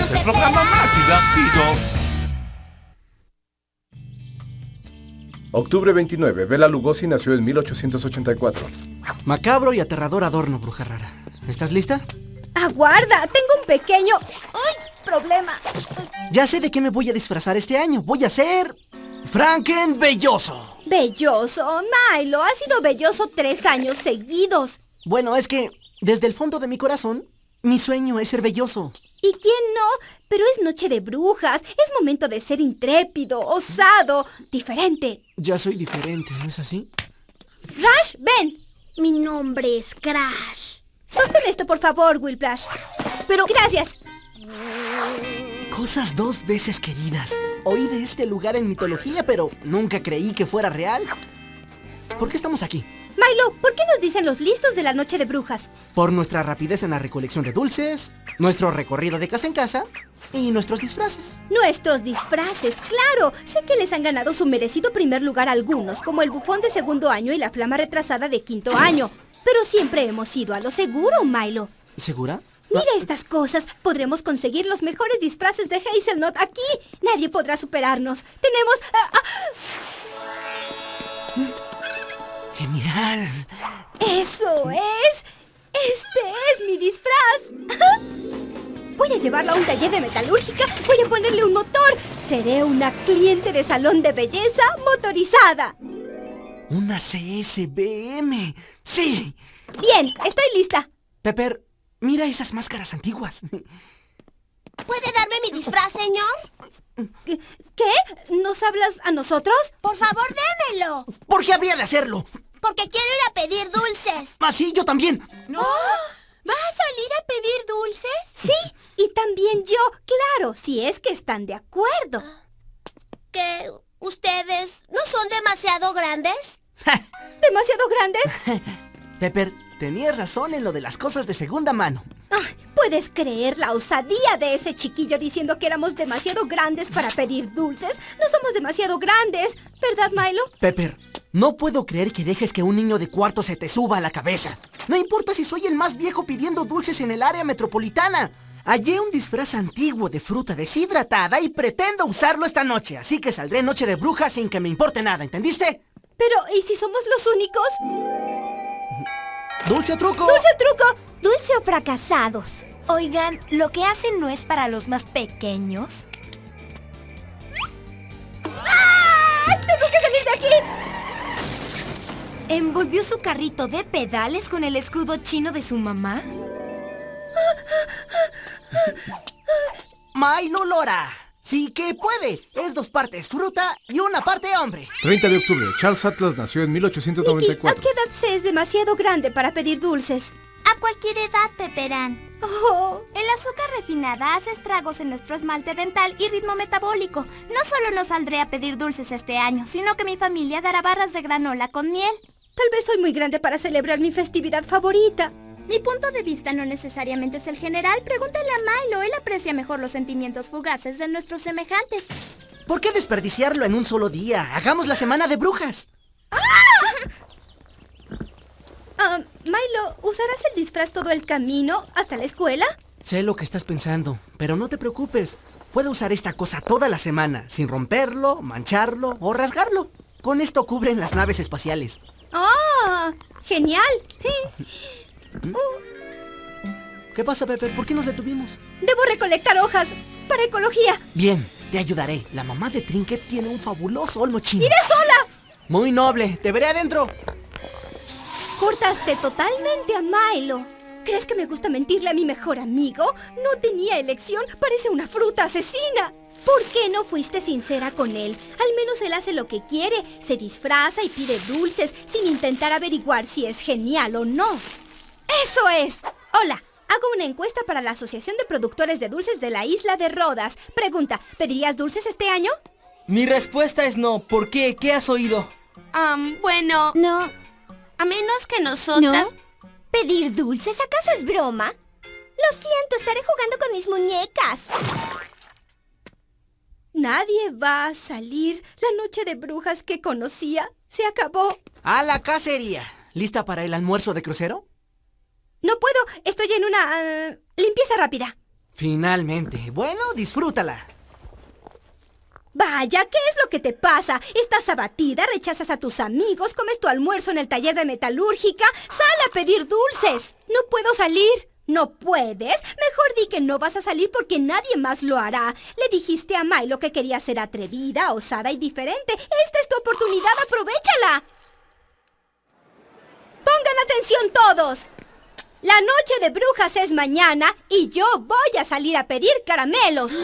Es el programa más divertido. Octubre 29. Bela Lugosi nació en 1884. Macabro y aterrador adorno, bruja rara. ¿Estás lista? Aguarda, tengo un pequeño... ¡Uy! Problema. Ya sé de qué me voy a disfrazar este año. Voy a ser... Franken Belloso. Belloso. Milo, ha sido belloso tres años seguidos. Bueno, es que desde el fondo de mi corazón, mi sueño es ser belloso. ¿Y quién no? Pero es noche de brujas. Es momento de ser intrépido, osado, diferente. Ya soy diferente, ¿no es así? Rash, ven. Mi nombre es Crash. Sostén esto, por favor, Whiplash. Pero gracias. Cosas dos veces queridas. Oí de este lugar en mitología, pero nunca creí que fuera real. ¿Por qué estamos aquí? Milo, ¿por qué nos dicen los listos de la noche de brujas? Por nuestra rapidez en la recolección de dulces, nuestro recorrido de casa en casa y nuestros disfraces. Nuestros disfraces, claro. Sé que les han ganado su merecido primer lugar algunos, como el bufón de segundo año y la flama retrasada de quinto año. Pero siempre hemos ido a lo seguro, Milo. ¿Segura? Mira estas cosas. Podremos conseguir los mejores disfraces de Hazelnut aquí. Nadie podrá superarnos. Tenemos... ah, ah. ¡Genial! ¡Eso es! ¡Este es mi disfraz! Voy a llevarlo a un taller de metalúrgica. Voy a ponerle un motor. Seré una cliente de salón de belleza motorizada. ¡Una CSBM! ¡Sí! Bien, estoy lista. Pepper, mira esas máscaras antiguas. ¿Puede darme mi disfraz, señor? ¿Qué? ¿Nos hablas a nosotros? Por favor, démelo. ¿Por qué habría de hacerlo? Porque quiero ir a pedir dulces. Ah, sí, yo también. ¿No? ¿Vas a salir a pedir dulces? Sí, y también yo, claro, si es que están de acuerdo. ¿Que ustedes no son demasiado grandes? ¿Demasiado grandes? Pepper, tenías razón en lo de las cosas de segunda mano. Ay, ¿Puedes creer la osadía de ese chiquillo diciendo que éramos demasiado grandes para pedir dulces? No somos demasiado grandes, ¿verdad, Milo? Pepper, no puedo creer que dejes que un niño de cuarto se te suba a la cabeza. No importa si soy el más viejo pidiendo dulces en el área metropolitana. Hallé un disfraz antiguo de fruta deshidratada y pretendo usarlo esta noche, así que saldré noche de bruja sin que me importe nada, ¿entendiste? Pero, ¿y si somos los únicos? ¡Dulce o truco! ¡Dulce o truco! Dulce o fracasados. Oigan, ¿lo que hacen no es para los más pequeños? ¡Ah! ¡Tengo que salir de aquí! ¿Envolvió su carrito de pedales con el escudo chino de su mamá? Milo Lora. Sí que puede. Es dos partes fruta y una parte hombre. 30 de octubre. Charles Atlas nació en Nicky, ¿a 1894. qué edad se es demasiado grande para pedir dulces? A cualquier edad, Peperán. Oh, El azúcar refinada hace estragos en nuestro esmalte dental y ritmo metabólico. No solo no saldré a pedir dulces este año, sino que mi familia dará barras de granola con miel. tal vez soy muy grande para celebrar mi festividad favorita. Mi punto de vista no necesariamente es el general. Pregúntale a Milo, él aprecia mejor los sentimientos fugaces de nuestros semejantes. ¿Por qué desperdiciarlo en un solo día? Hagamos la semana de brujas. Ah, Milo, ¿usarás el disfraz todo el camino hasta la escuela? Sé lo que estás pensando, pero no te preocupes. Puedo usar esta cosa toda la semana, sin romperlo, mancharlo o rasgarlo. Con esto cubren las naves espaciales. ¡Ah! ¡Genial! ¿Qué pasa, Pepper? ¿Por qué nos detuvimos? Debo recolectar hojas para ecología. Bien, te ayudaré. La mamá de Trinket tiene un fabuloso olmo chino. ¡Iré sola! Muy noble. Te veré adentro. Cortaste totalmente a Milo. ¿Crees que me gusta mentirle a mi mejor amigo? No tenía elección. Parece una fruta asesina. ¿Por qué no fuiste sincera con él? Al menos él hace lo que quiere. Se disfraza y pide dulces sin intentar averiguar si es genial o no. ¡Eso es! Hola, hago una encuesta para la Asociación de Productores de Dulces de la Isla de Rodas. Pregunta, ¿pedirías dulces este año? Mi respuesta es no. ¿Por qué? ¿Qué has oído? Am, bueno, No. a menos que nosotras... ¿Pedir dulces acaso es broma? Lo siento, estaré jugando con mis muñecas. Nadie va a salir. La noche de brujas que conocía se acabó. A la cacería. ¿Lista para el almuerzo de crucero? No puedo, estoy en una... ah, Limpieza rápida. Finalmente. Bueno, disfrútala. Vaya, ¿qué es lo que te pasa? Estás abatida, rechazas a tus amigos, comes tu almuerzo en el taller de metalúrgica, sal a pedir dulces. No puedo salir. ¿No puedes? Mejor di que no vas a salir porque nadie más lo hará. Le dijiste a Milo que quería ser atrevida, osada y diferente. Esta es tu oportunidad, aprovechala. Pongan atención todos. La noche de brujas es mañana y yo voy a salir a pedir caramelos.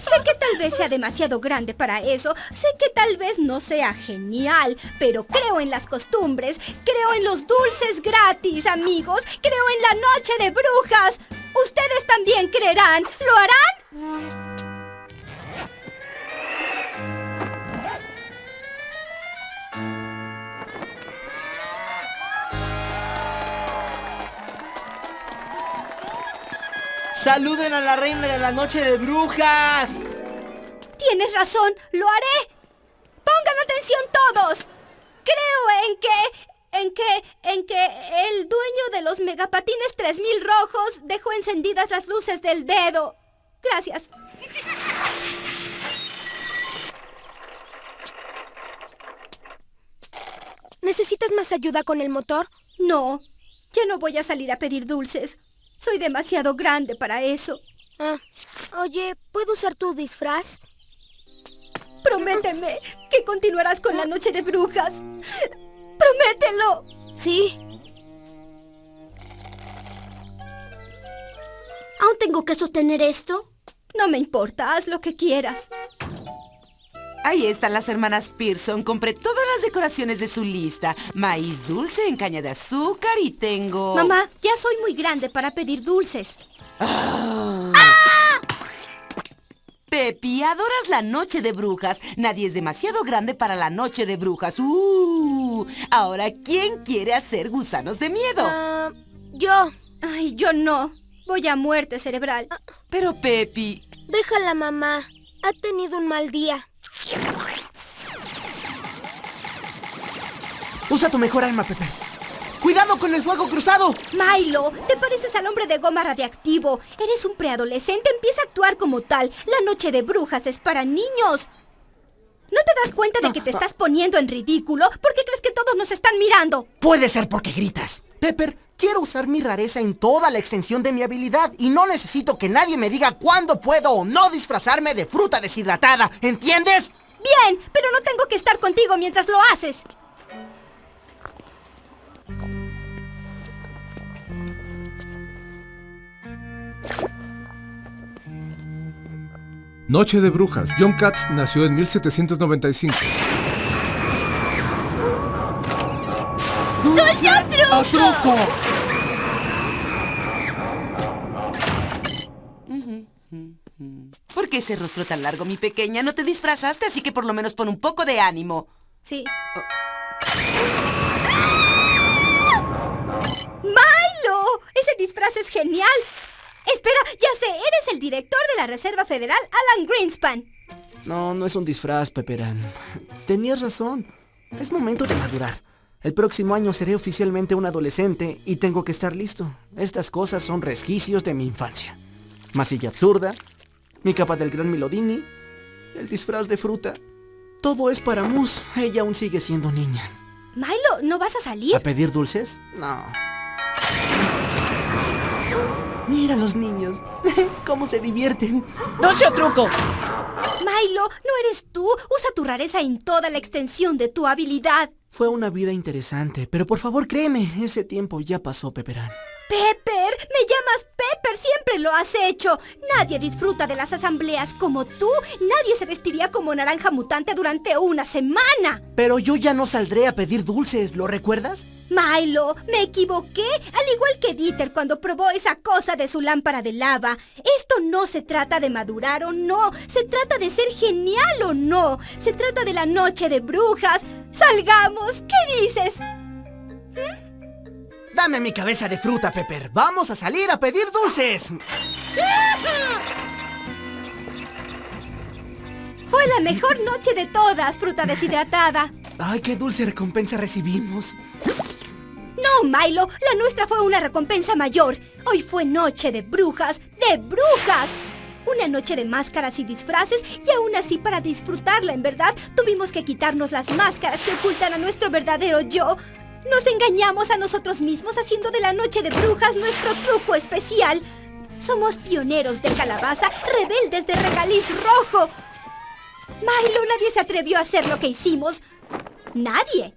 Sé que tal vez sea demasiado grande para eso, sé que tal vez no sea genial, pero creo en las costumbres, creo en los dulces gratis, amigos, creo en la noche de brujas. ¿Ustedes también creerán? ¿Lo harán? ¡Saluden a la reina de la noche de brujas! Tienes razón, lo haré. Pongan atención todos. Creo en que... En que... En que el dueño de los megapatines 3000 rojos dejó encendidas las luces del dedo. Gracias. ¿Necesitas más ayuda con el motor? No, ya no voy a salir a pedir dulces. Soy demasiado grande para eso. Ah, oye, ¿puedo usar tu disfraz? Prométeme que continuarás con la noche de brujas. Promételo. Sí. ¿Aún tengo que sostener esto? No me importa, haz lo que quieras. Ahí están las hermanas Pearson. Compré todas las decoraciones de su lista. Maíz dulce en caña de azúcar y tengo... Mamá, ya soy muy grande para pedir dulces. Pepi, adoras la noche de brujas. Nadie es demasiado grande para la noche de brujas. ¡Uh! Ahora, ¿quién quiere hacer gusanos de miedo? Ah, yo. Ay, yo no. Voy a muerte cerebral. Pero Pepi... Déjala, mamá. Ha tenido un mal día. Usa tu mejor arma, Pepper. ¡Cuidado con el fuego cruzado! Milo, te pareces al hombre de goma radiactivo. Eres un preadolescente, empieza a actuar como tal. La noche de brujas es para niños. ¿No te das cuenta de que te estás poniendo en ridículo? ¿Por qué crees que todos nos están mirando? Puede ser porque gritas. Pepper, quiero usar mi rareza en toda la extensión de mi habilidad y no necesito que nadie me diga cuándo puedo o no disfrazarme de fruta deshidratada. ¿Entiendes? Bien, pero no tengo que estar contigo mientras lo haces. Noche de Brujas. John Katz nació en 1795. ¡Dulce o truco! ¿Por qué ese rostro tan largo, mi pequeña? No te disfrazaste, así que por lo menos pon un poco de ánimo. Sí. ¡Milo! Ese disfraz es genial. Espera, ya sé, eres el director de la Reserva Federal, Alan Greenspan. No, no es un disfraz, Pepperan. Tenías razón. Es momento de madurar. El próximo año seré oficialmente un adolescente y tengo que estar listo. Estas cosas son resquicios de mi infancia. Masilla absurda, mi capa del gran Milodini, el disfraz de fruta. Todo es para Mus. Ella aún sigue siendo niña. Milo, ¿no vas a salir? ¿A pedir dulces? No. Mira los niños. ¿Cómo se divierten? ¡Dulce o truco! Milo, no eres tú. Usa tu rareza en toda la extensión de tu habilidad. Fue una vida interesante, pero por favor créeme, ese tiempo ya pasó, llamas Pepper, siempre lo has hecho. Nadie disfruta de las asambleas como tú. Nadie se vestiría como naranja mutante durante una semana. Pero yo ya no saldré a pedir dulces, ¿lo recuerdas? Milo, me equivoqué, al igual que Dieter cuando probó esa cosa de su lámpara de lava. Esto no se trata de madurar o no, se trata de ser genial o no, se trata de la noche de brujas. Salgamos, ¿qué dices? Dame mi cabeza de fruta, Pepper. Vamos a salir a pedir dulces. Fue la mejor noche de todas, fruta deshidratada. Ay, qué dulce recompensa recibimos. ¡No Milo, la nuestra fue una recompensa mayor. Hoy fue noche de brujas, de brujas. Una noche de máscaras y disfraces y aún así para disfrutarla, en verdad, tuvimos que quitarnos las máscaras que ocultan a nuestro verdadero yo. Nos engañamos a nosotros mismos haciendo de la noche de brujas nuestro truco especial. Somos pioneros de calabaza, rebeldes de regaliz rojo. Milo, nadie se atrevió a hacer lo que hicimos. Nadie.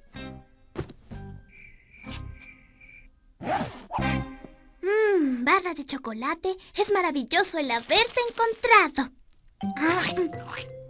Mmm, barra de chocolate. Es maravilloso el haberte encontrado. Ah, mm.